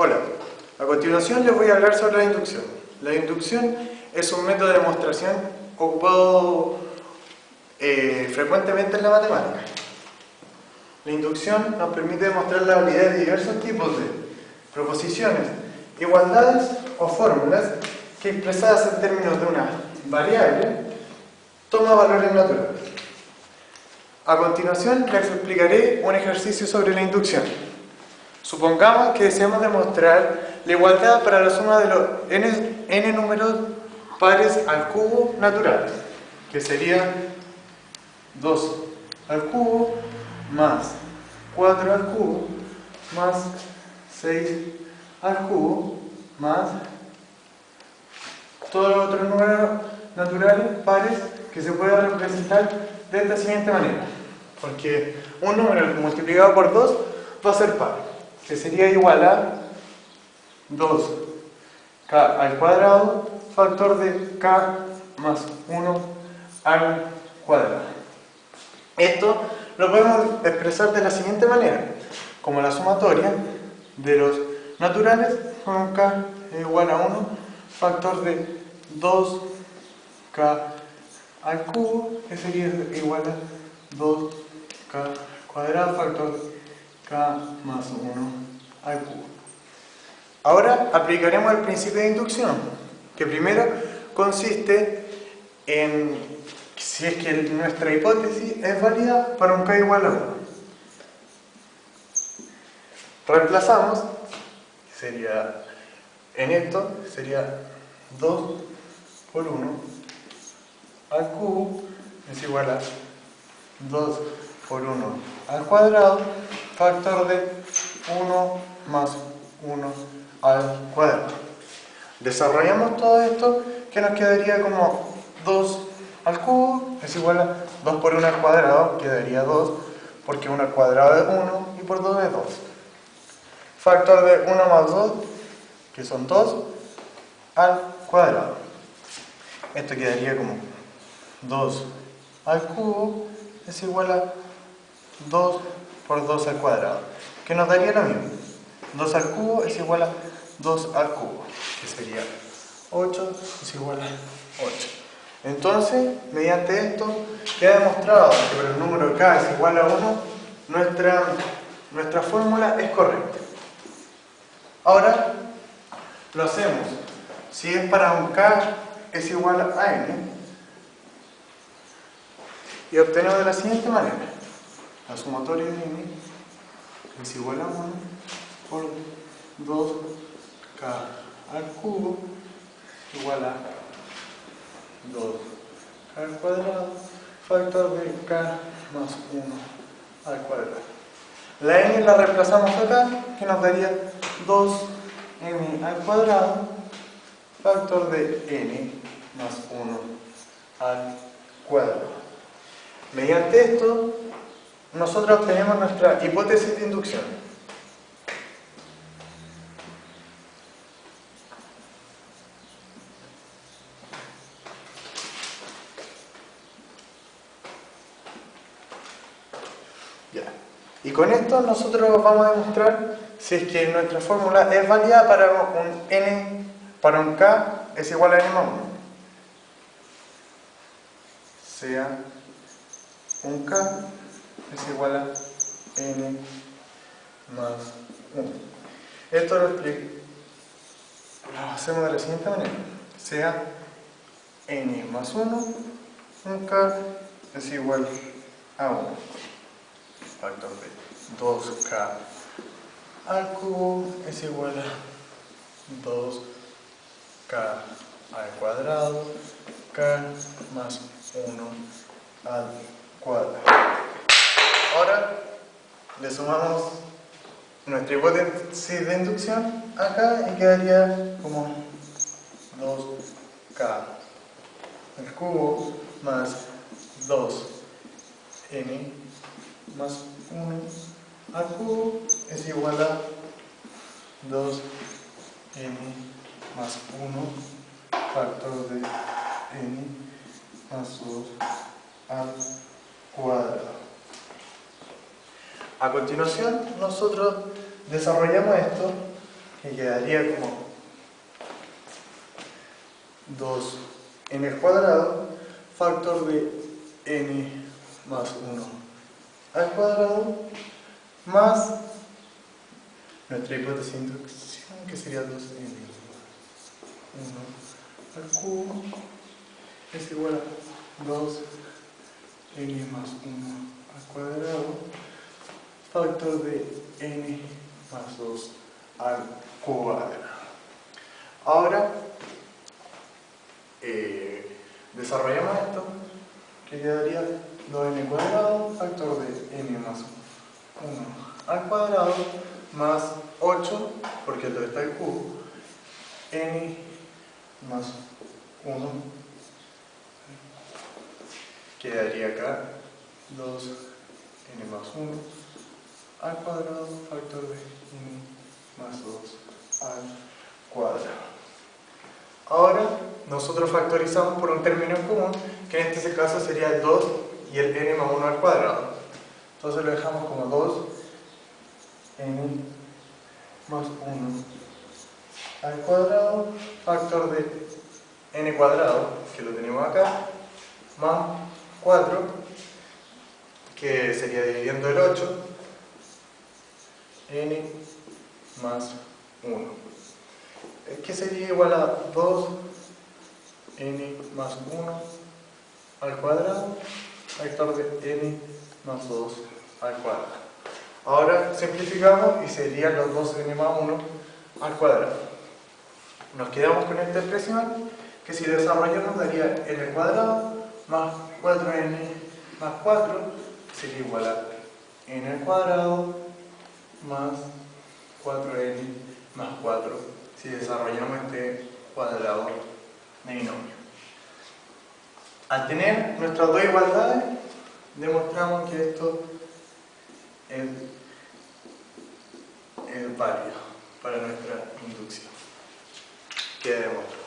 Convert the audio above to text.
Hola, a continuación les voy a hablar sobre la inducción. La inducción es un método de demostración ocupado eh, frecuentemente en la matemática. La inducción nos permite demostrar la validez de diversos tipos de proposiciones, igualdades o fórmulas que expresadas en términos de una variable toma valores naturales. A continuación les explicaré un ejercicio sobre la inducción. Supongamos que deseamos demostrar la igualdad para la suma de los n, números pares al cubo naturales, que sería 2 al cubo más 4 al cubo más 6 al cubo más todos los otros números naturales pares que se puedan representar de esta siguiente manera. Porque un número multiplicado por 2 va a ser par que sería igual a 2k al cuadrado factor de k más 1 al cuadrado. Esto lo podemos expresar de la siguiente manera, como la sumatoria de los naturales con k igual a 1 factor de 2k al cubo, que sería igual a 2k cuadrado factor de k más 1 al cubo. Ahora aplicaremos el principio de inducción, que primero consiste en si es que nuestra hipótesis es válida para un k igual a 1. Reemplazamos, sería en esto, sería 2 por 1 al cubo es igual a 2 por 1 al cuadrado factor de 1 más 1 al cuadrado. Desarrollamos todo esto que nos quedaría como 2 al cubo es igual a 2 por 1 al cuadrado, quedaría 2 porque 1 al cuadrado es 1 y por 2 es 2. Factor de 1 más 2, que son 2, al cuadrado. Esto quedaría como 2 al cubo es igual a 2 por 2 al cuadrado, que nos daría lo mismo. 2 al cubo es igual a 2 al cubo, que sería 8 es igual a 8. Entonces, mediante esto, queda demostrado que el número k es igual a 1, nuestra, nuestra fórmula es correcta. Ahora, lo hacemos. Si es para un k es igual a n, y obtenemos de la siguiente manera la sumatoria de n es igual a 1 por 2k al cubo igual a 2k al cuadrado factor de k más 1 al cuadrado. La n la reemplazamos acá, que nos daría 2n al cuadrado factor de n más 1 al cuadrado. Mediante esto, nosotros obtenemos nuestra hipótesis de inducción. Ya. Y con esto nosotros vamos a demostrar si es que nuestra fórmula es válida para un n, para un k es igual a n más 1. Sea un k es igual a n más 1. Esto lo explico. Lo hacemos de la siguiente manera. Sea n más 1, un k es igual a 1. Factor de 2k al cubo es igual a 2k al cuadrado, k más 1 al cuadrado. Ahora le sumamos nuestra hipótesis de inducción acá y quedaría como 2k al cubo más 2n más 1 al cubo es igual a 2n más 1 factor de n más 2 al cuadrado. A continuación, nosotros desarrollamos esto, que quedaría como 2n al cuadrado factor de n más 1 al cuadrado más nuestra hipótesis de inducción que sería 2n 1 al cubo es igual a 2n más 1 al cuadrado factor de n más 2 al cuadrado. Ahora eh, desarrollamos esto que quedaría 2n cuadrado factor de n más 1 al cuadrado más 8 porque todo está el cubo. N más 1 quedaría acá 2n más 1 al cuadrado factor de n más 2 al cuadrado ahora nosotros factorizamos por un término común, que en este caso sería el 2 y el n más 1 al cuadrado. Entonces lo dejamos como 2 n más 1 al cuadrado, factor de n cuadrado, que lo tenemos acá, más 4, que sería dividiendo el 8, n más 1. Que sería igual a 2 n más 1 al cuadrado, vector de n más 2 al cuadrado. Ahora simplificamos y serían los 2n más 1 al cuadrado. Nos quedamos con esta expresión que si desarrollamos daría n al cuadrado más 4n más 4 sería igual a n al cuadrado más 4n más 4 si desarrollamos este cuadrado al tener nuestras dos igualdades, demostramos que esto es, es válido para nuestra inducción. Queda demostrado.